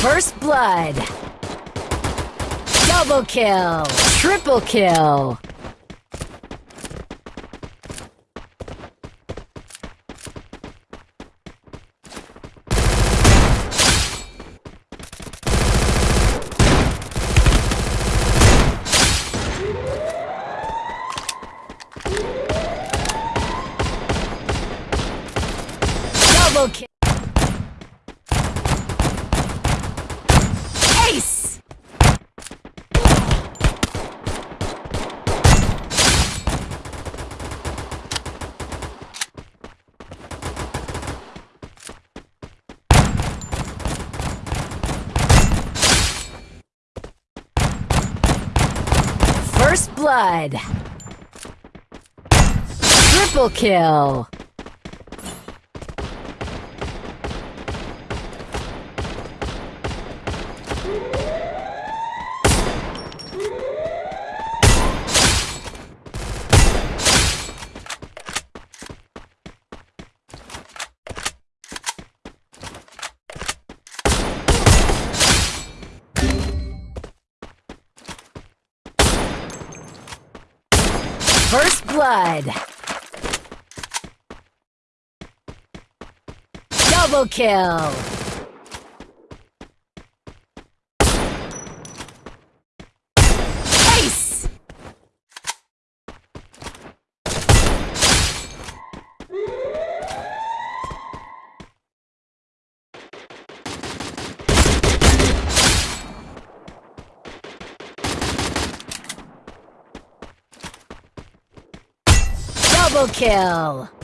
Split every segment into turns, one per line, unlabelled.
First blood. Double kill. Triple kill. Double kill. Ace! First blood. Triple kill. First blood. Double kill. Double kill.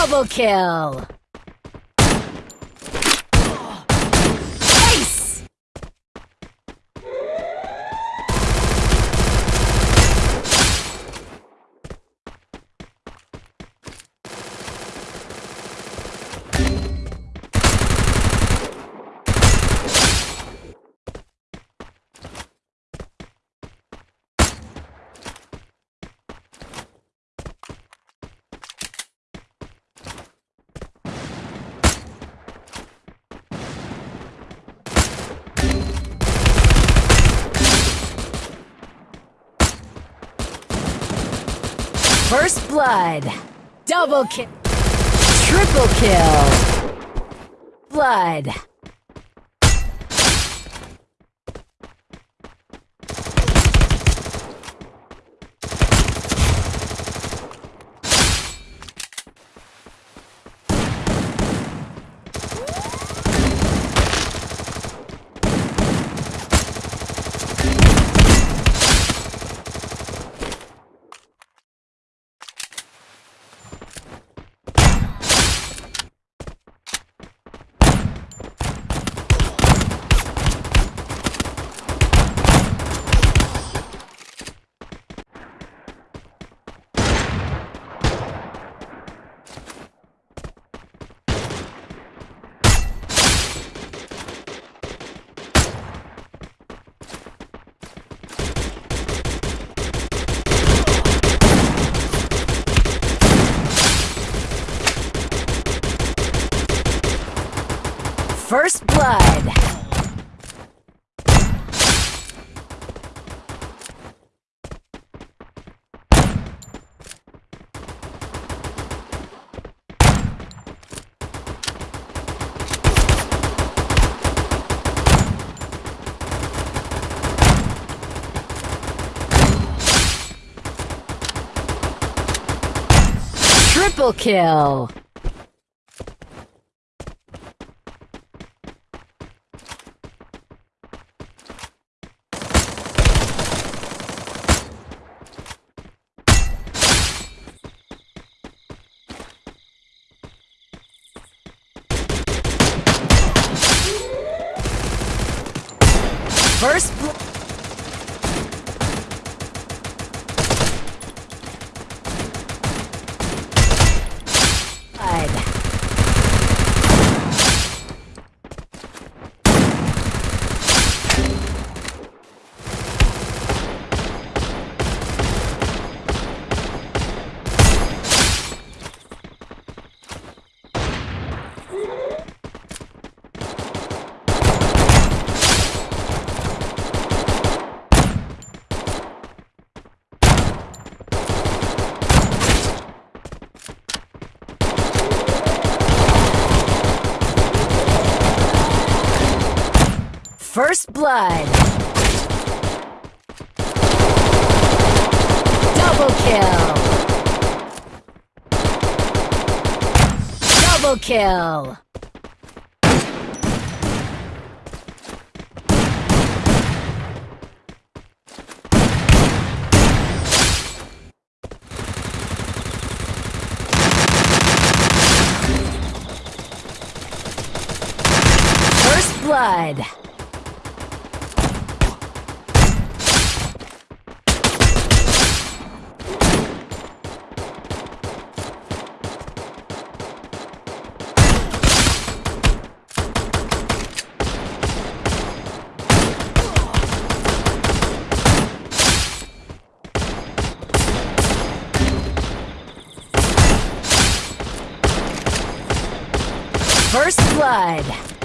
Double kill. First blood. Double kill. Triple kill. Blood. First blood. Triple kill! First blood. First blood. Double kill. Double kill. First blood. First blood.